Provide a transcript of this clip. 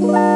Bye.